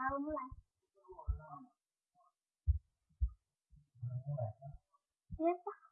好，我们来。别放。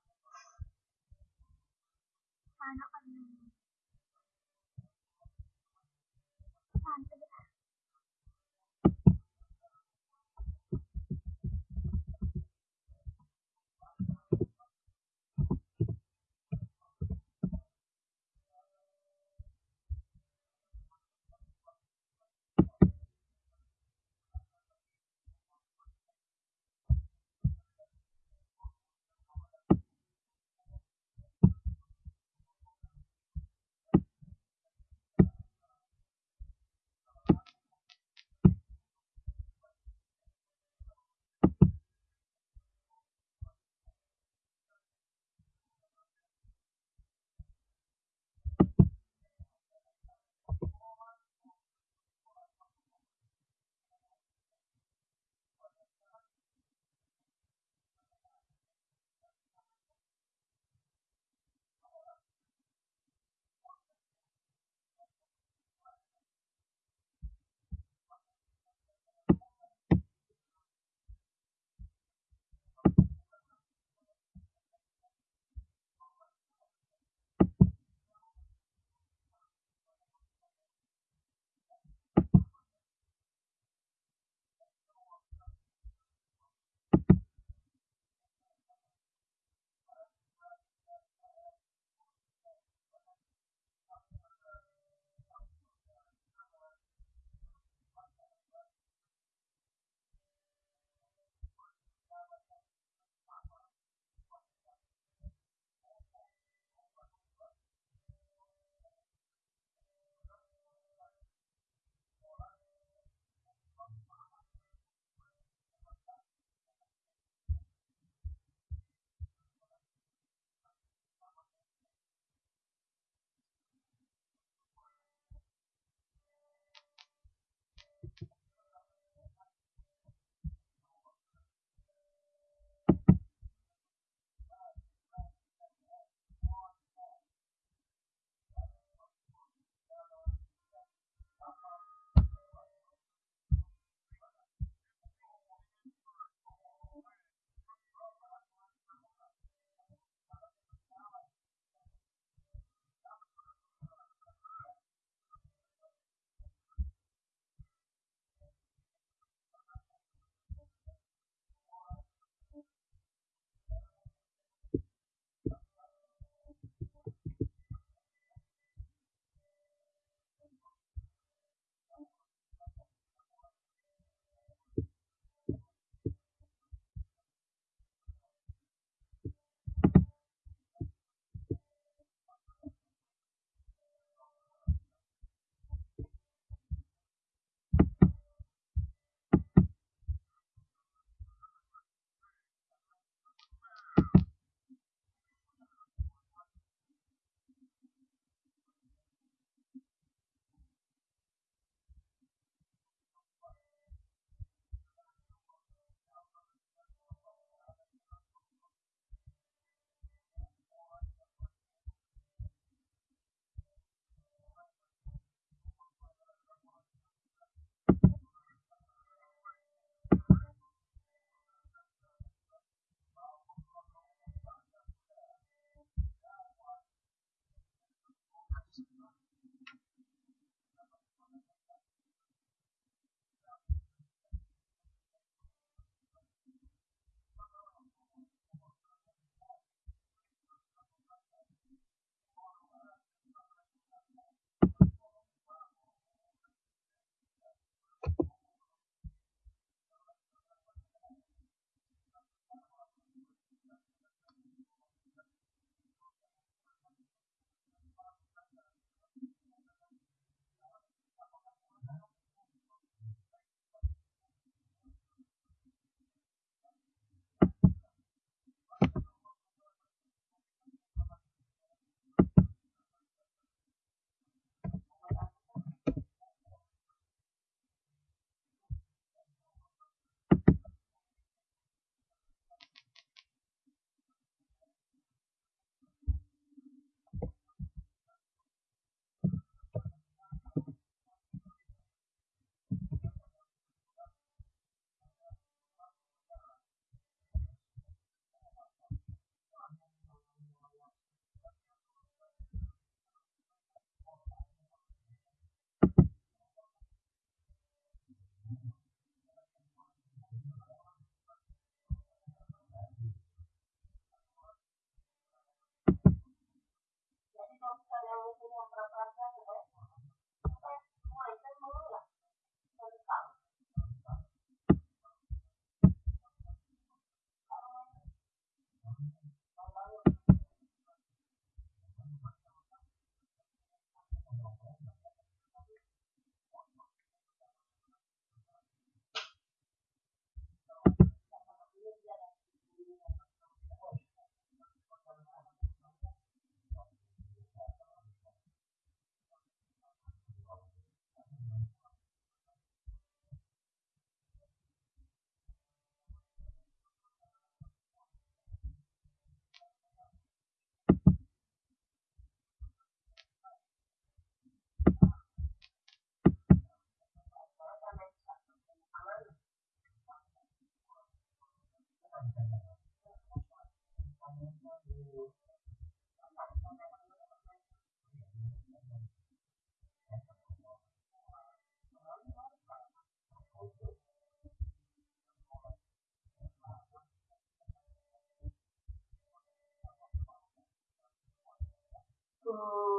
to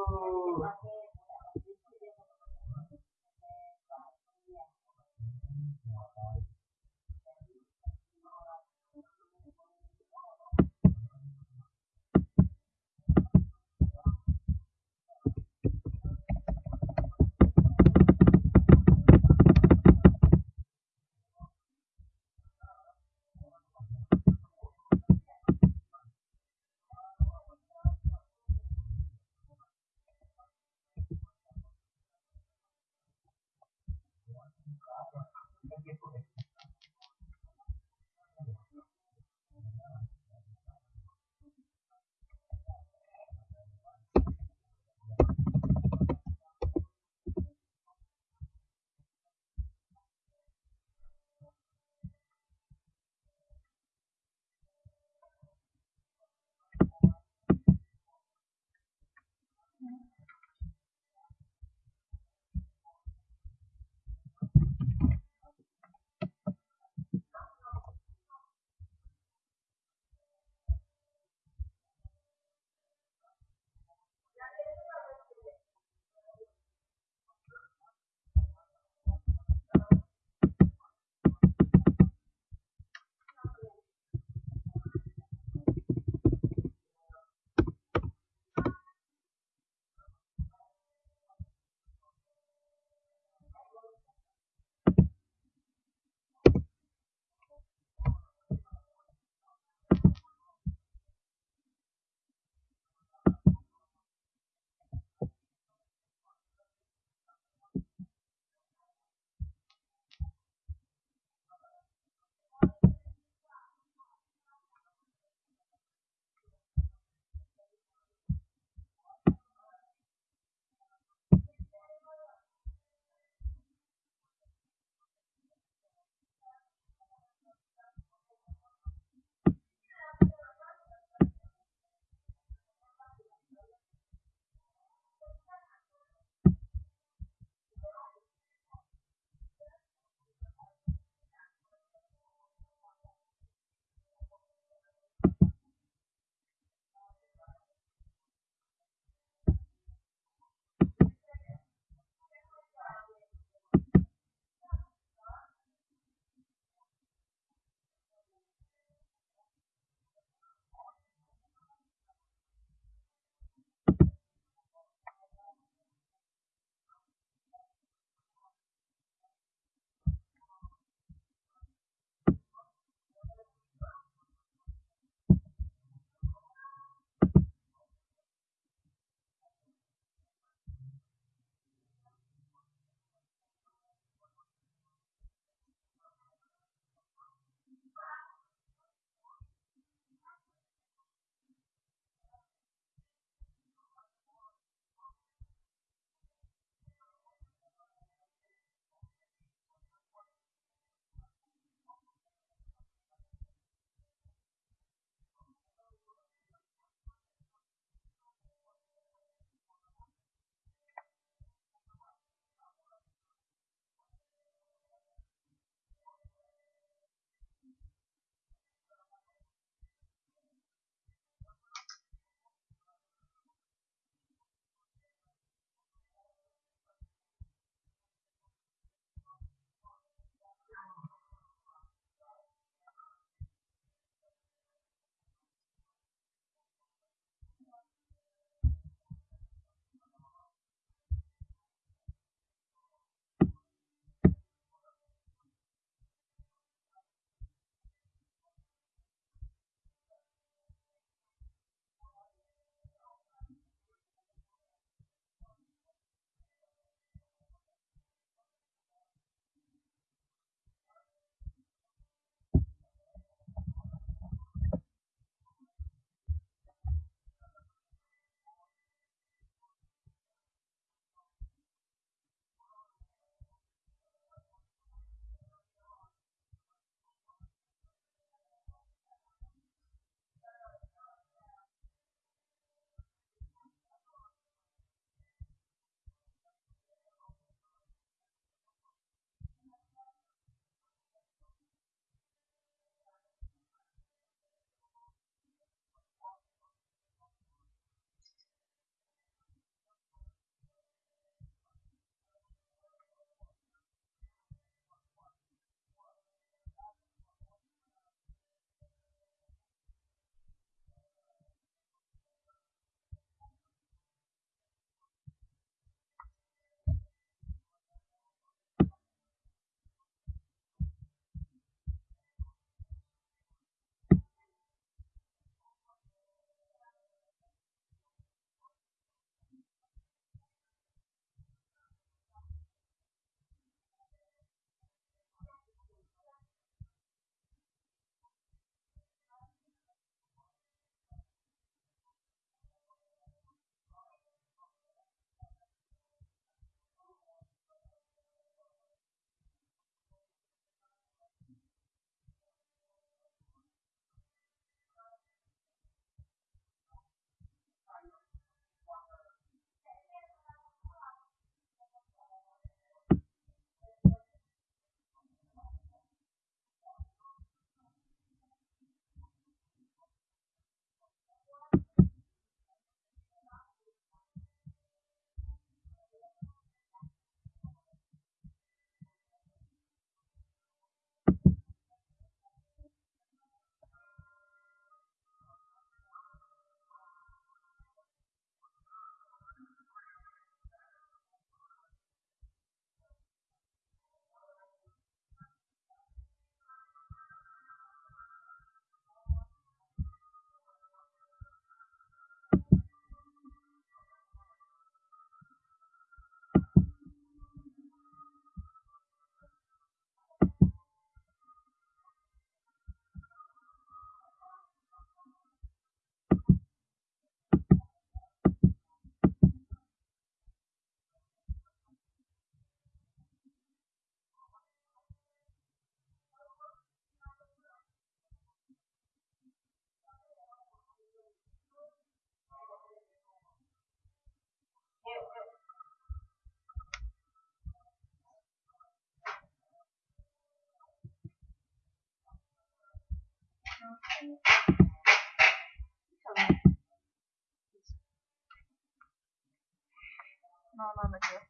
No, no, no quiero.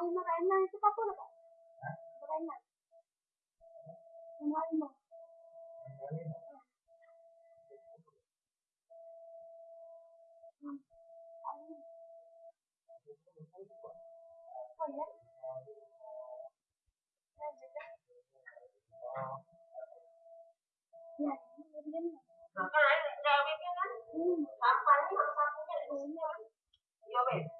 Yes, yes, yes. Oh, makain na. Ito pa po na ba? Makain na. Kumain mo. Hmm. Oh, dito. Yan. Yan, yan.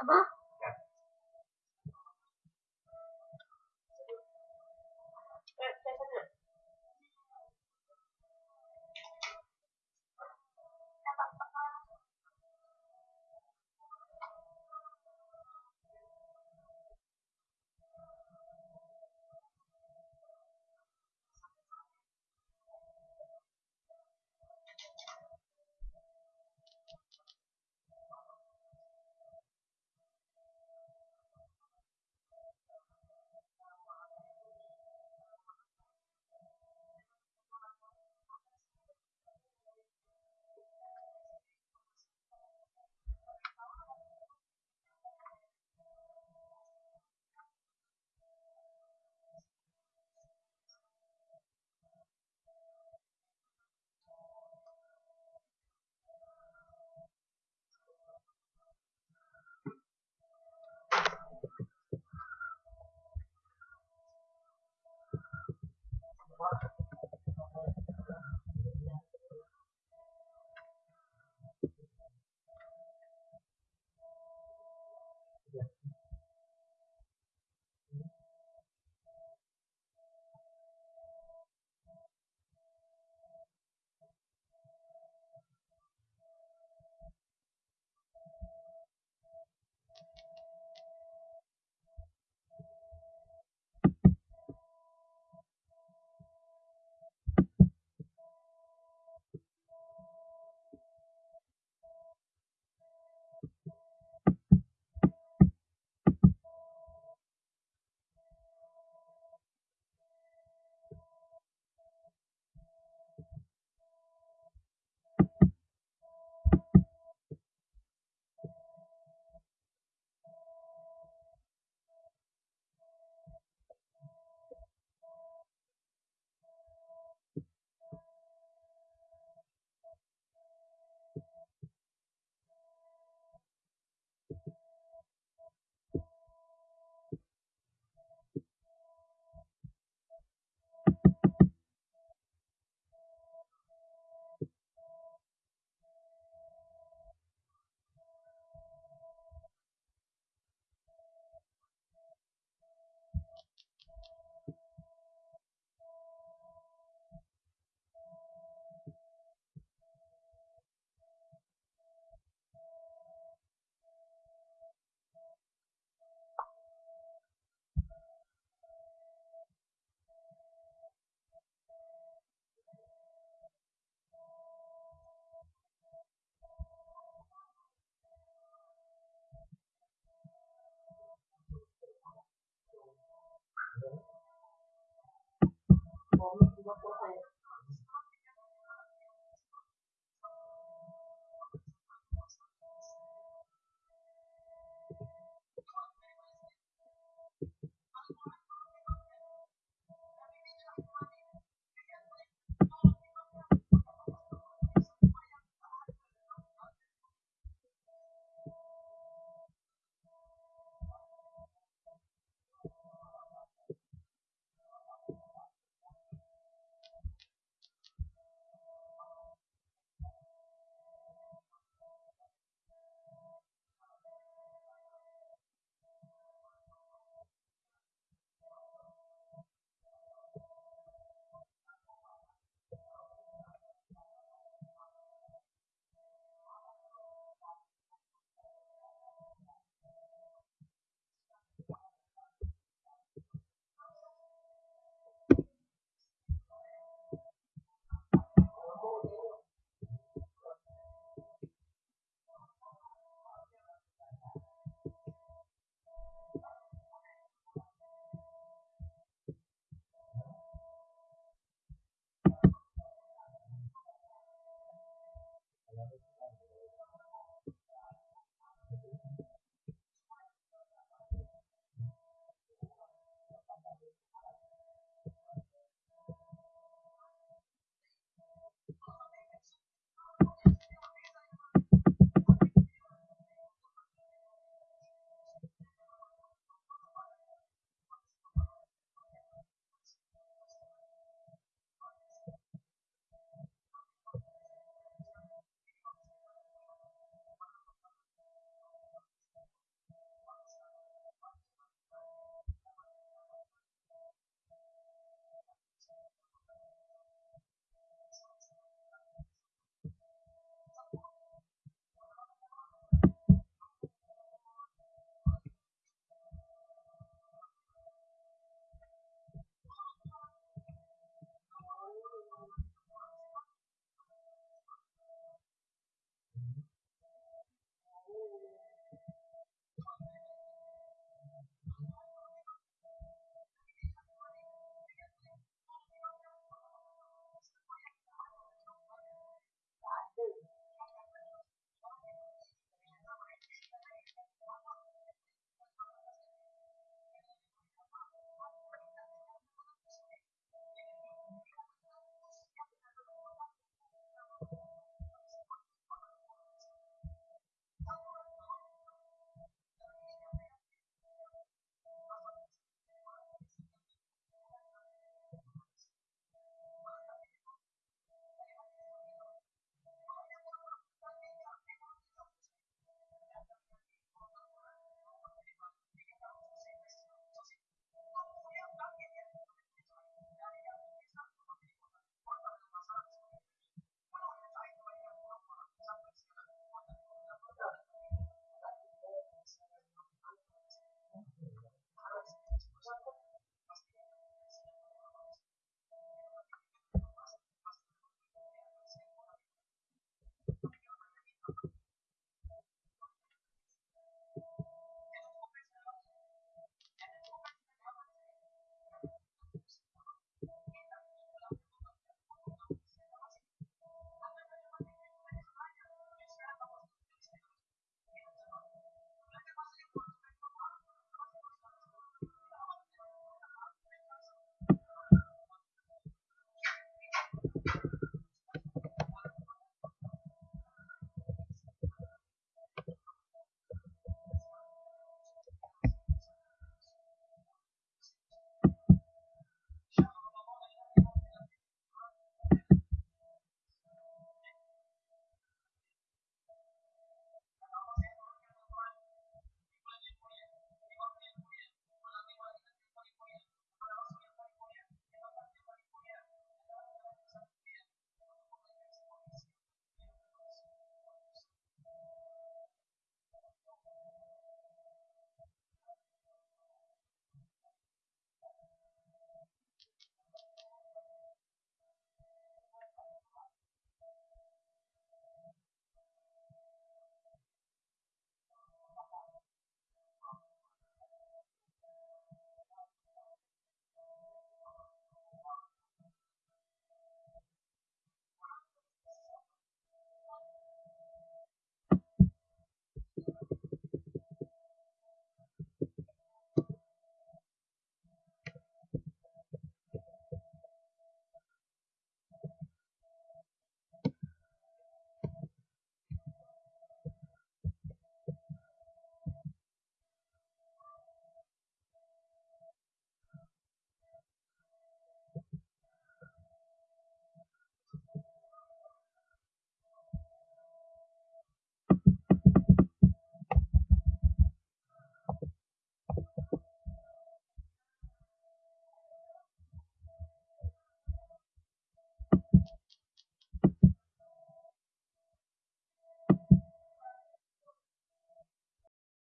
Apa?